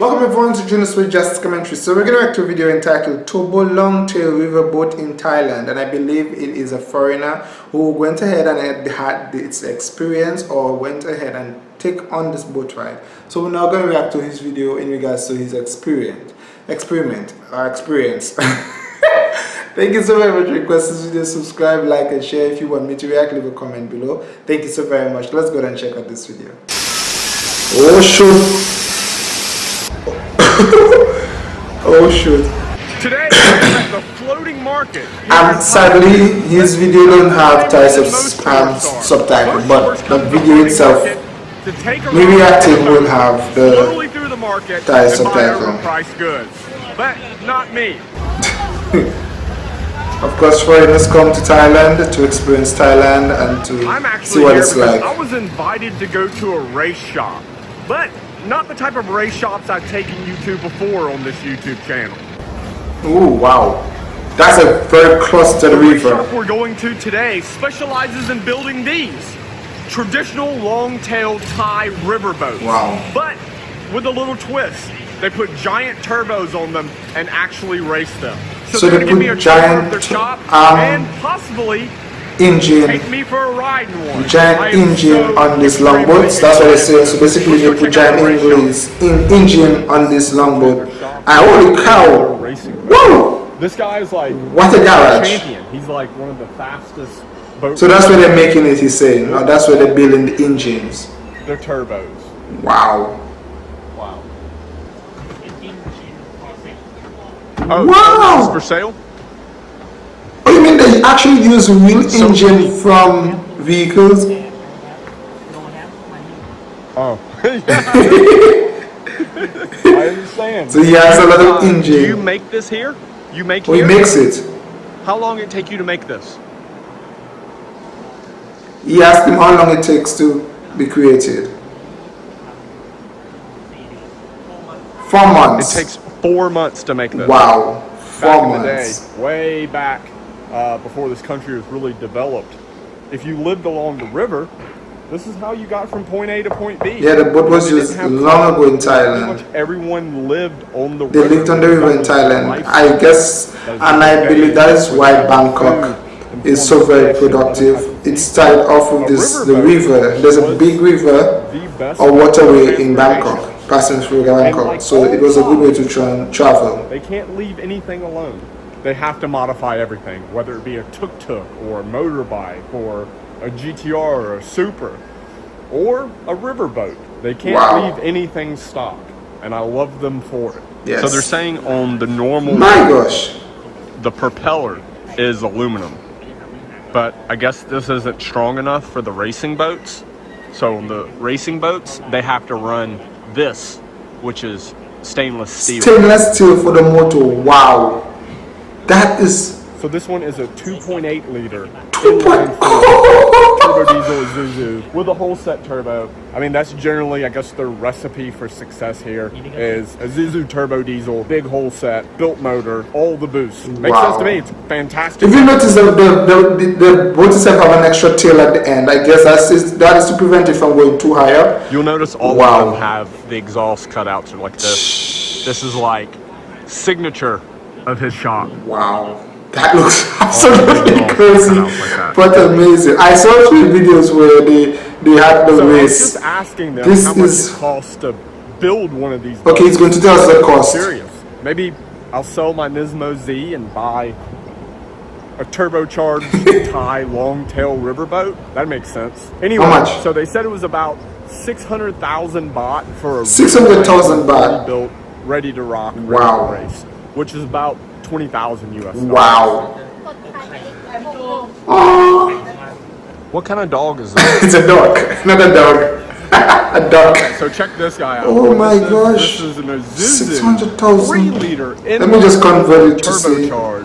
Welcome everyone to Jonas with Just Commentary. So we're going to react to a video entitled Turbo Longtail Riverboat in Thailand and I believe it is a foreigner who went ahead and had its experience or went ahead and take on this boat ride. So we're now going to react to his video in regards to his uh, experience. Experiment or experience. Thank you so very much. for Request this video, subscribe, like and share if you want me to react, leave a comment below. Thank you so very much. Let's go ahead and check out this video. Oh shoot! oh shoot. Today at the floating market. And sadly his video don't have Thai sub um, subtitle but the video itself me reacting will have the, the Thai subtitle. goods. But not me. of course foreigners come to Thailand to experience Thailand and to see what it's like. I was invited to go to a race shop. But not the type of race shops I've taken you to before on this YouTube channel. Ooh, wow. That's a very close to the, river. shop we're going to today specializes in building these. Traditional long-tailed Thai river boats. Wow. But with a little twist. They put giant turbos on them and actually race them. So, so they're going to give me a giant, their shop um, and possibly engine giant engine on this longboat. that's what they say so basically they put giant engines in engine on this longboat. And ah, holy cow. Whoa. This guy is like what a garage. champion. He's like one of the fastest so that's where they're making it he's saying. Oh, that's where they're building the engines they're turbos. Wow. Wow. Oh wow. for sale? you mean they actually use real so engine from vehicles? Oh. I understand. So he has a lot of engine. Do you make this here? You make oh, here? he makes it. How long it take you to make this? He asked him how long it takes to be created. Four months. It takes four months to make this. Wow. Four back months. in the day, way back uh, before this country was really developed. If you lived along the river, this is how you got from point A to point B. Yeah, the boat was used long ago in Thailand. Everyone lived on the they river. They lived on the river in Thailand. I guess, and I believe that is why Bangkok is so very productive. It started off with this the river. There's a big river or waterway in Bangkok passing through Bangkok. So it was a good way to try and travel. They can't leave anything alone they have to modify everything, whether it be a tuk-tuk or a motorbike or a GTR or a Supra or a riverboat. They can't wow. leave anything stock, and I love them for it. Yes. So they're saying on the normal, my gosh, the propeller is aluminum, but I guess this isn't strong enough for the racing boats. So on the racing boats, they have to run this, which is stainless steel. Stainless steel for the motor. Wow. That is. So this one is a 2.8 liter. 2.0 turbo diesel Isuzu with a Holset turbo. I mean, that's generally, I guess, the recipe for success here is a Isuzu turbo diesel, big Holset, built motor, all the boosts. Makes wow. sense to me. It's fantastic. If you notice, the the, the, the itself have an extra tail at the end. I guess that's is, that is to prevent it from going too high up. You'll notice all wow. of them have the exhaust cutouts like this. This is like signature of his shop. Wow. That looks absolutely oh, crazy, like but amazing. I saw three videos where they they had the so race. just asking them this how much is... it costs to build one of these. Boats. Okay, he's going to tell us the cost. I'm serious. Maybe I'll sell my Nismo Z and buy a turbocharged Thai long-tail riverboat. That makes sense. Anyway, how much? so they said it was about 600,000 baht for a 600,000 baht built, ready to rock, wow. race which is about 20,000 US dollars. Wow. What kind of dog is this? it's a dog, not a dog. a dog. So check this guy out. Oh my this gosh. This is an Isuzu 600,000. 3 liter. Let me just convert it to see. Uh,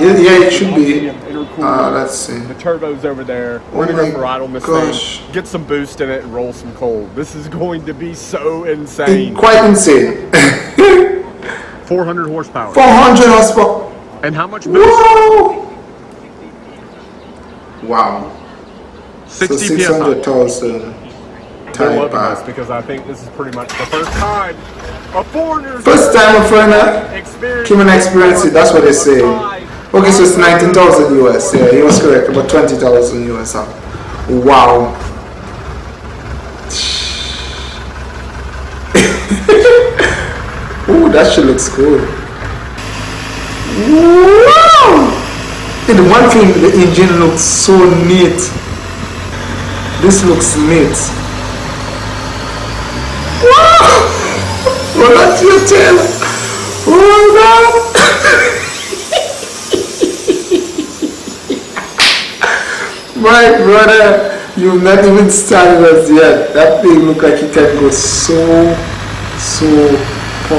yeah, yeah, it should be. Uh, let's see. The turbo's over there. We're oh gonna go for ride on this gosh. thing. Get some boost in it and roll some coal. This is going to be so insane. Quite insane. 400 horsepower. 400 horsepower. And how much? Whoa! Wow. 60 so 600,000 they're loving Taipa. this because I think this is pretty much the first time a foreigner. First time a foreigner experience. came and experienced it. That's what they say. Okay, so it's 19,000 US. Yeah, he was correct. About 20,000 US. Wow. Ooh, that shit looks cool. Wow! And one thing, the engine looks so neat. This looks neat. Wow! Well, that's your tail. Oh, no. My brother, you've not even started us yet. That thing look like it can go so, so But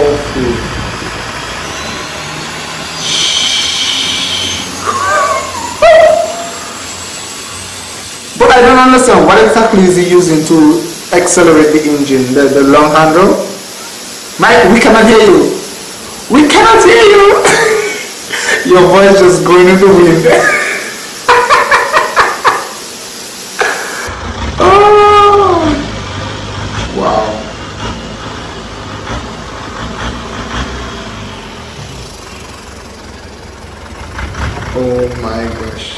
I don't understand what exactly is he using to accelerate the engine, the, the long handle? Mike, we cannot hear you. We cannot hear you. Your voice just going in the wind. Oh my gosh.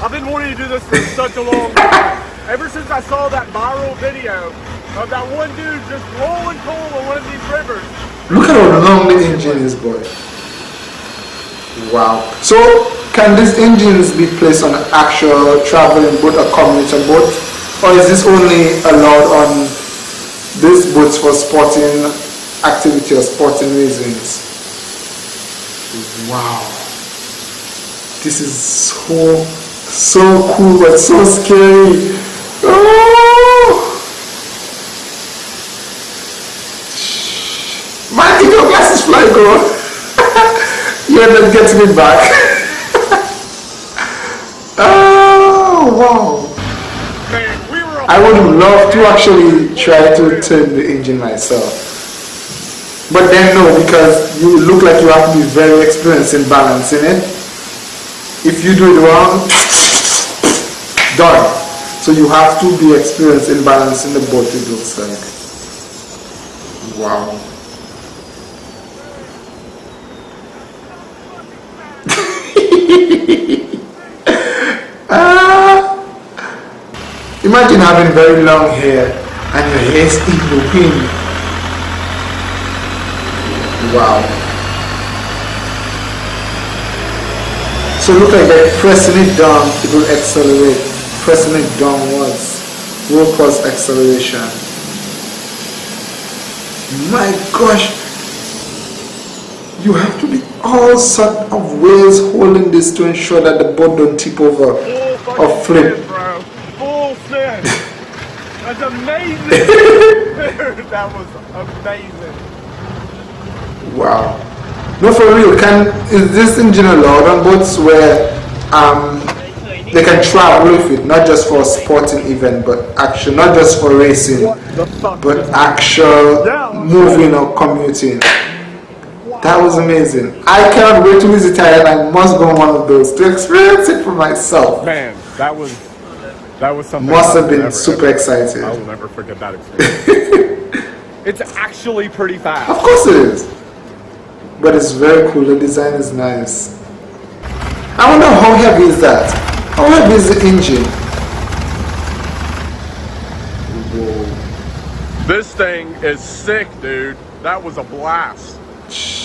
I've been wanting to do this for such a long time. Ever since I saw that viral video of that one dude just rolling coal on one of these rivers. Look at how long the engine is, boy. Wow. So, can these engines be placed on an actual traveling boat or commuter boat? Or is this only allowed on these boats for sporting activity or sporting reasons? Wow. This is so, so cool but so scary. Oh! Man, did your glasses fly, girl? You're not getting it back. oh, wow. Man, we were I would love to actually try to turn the engine myself. But then no, because you look like you have to be very experienced in balancing it. If you do it wrong, done. So you have to be experienced in balancing the boat, it looks like. Wow. Ah. Imagine having very long hair and your hair the wind. Wow. So look like that pressing it down, it will accelerate. Pressing it downwards will cause acceleration. My gosh. You have to be all sort of ways holding this to ensure that the boat don't tip over full or flip. bro. Full. That's amazing. That was amazing. Wow. No, for real. Can is this engine allowed on boats where um they can travel with it, not just for a sporting event, but actual, not just for racing, but actual moving or commuting. That was amazing. I cannot wait to visit Thailand. I must go on one of those to experience it for myself. Man, that was that was something. Must have been never, super ever- excited. I will never forget that experience. it's actually pretty fast. Of course it is. But it's very cool. The design is nice. I wonder how heavy is that? How heavy is the engine? Whoa. This thing is sick, dude. That was a blast.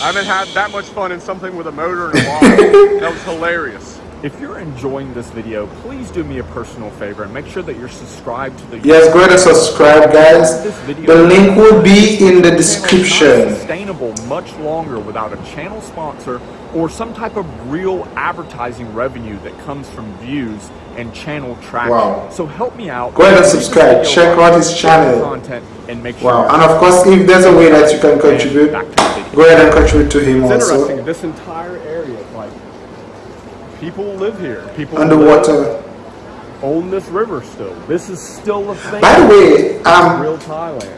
I haven't had that much fun in something with a motor in a while. that was hilarious. If you're enjoying this video, please do me a personal favor and make sure that you're subscribed to the Yes, go ahead and subscribe, guys. The link will be in the Channel is not description. sustainable much longer without a channel sponsor or some type of real advertising revenue that comes from views and channel traction. Wow. So help me out. Go ahead and subscribe. Check out his channel. Content and make sure. Wow. And of course, if there's a way that you can contribute, Back to the video. go ahead and contribute to him It's also. interesting. This entire people live here. People Underwater. own this river still. This is still a thing. By the way, um, real Thailand.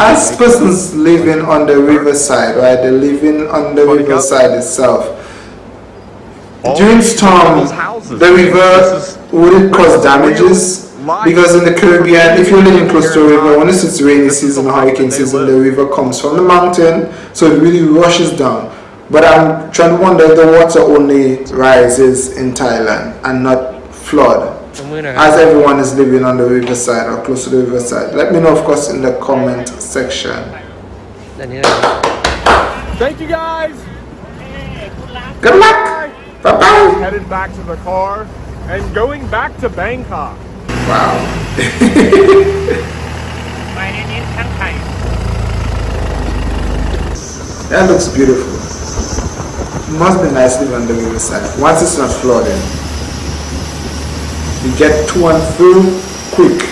As persons living on the riverside, right? They're living on the riverside itself. All During these storm, houses. the river would it cause damages? because in the Caribbean, if you're living close to a river, when it's it's rainy season or hurricane season, the river comes from the mountain, so it really rushes down. But I'm trying to wonder if the water only rises in Thailand and not flood as everyone is living on the riverside or close to the riverside. Let me know of course in the comment section. Thank you guys! Good luck! Bye bye! Headed back to the car and going back to Bangkok. Wow. That looks beautiful. Must be nice living on the river side. Once it's not flooding, you get to and through quick.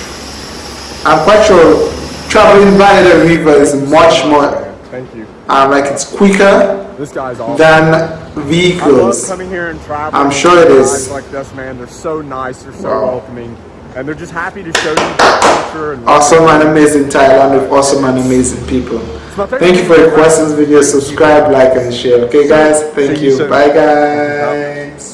I'm quite sure traveling by the river is much more, Thank you. um, like it's quicker This guy's awesome. than I love vehicles. coming here and traveling. I'm sure it is. Like this, man, they're so nice. They're so Wow. welcoming, and they're just happy to show you culture and Awesome and amazing Thailand with awesome and amazing people. Thank you for your questions, video, subscribe, like, and share. Okay, guys. Thank See you you. Bye, guys.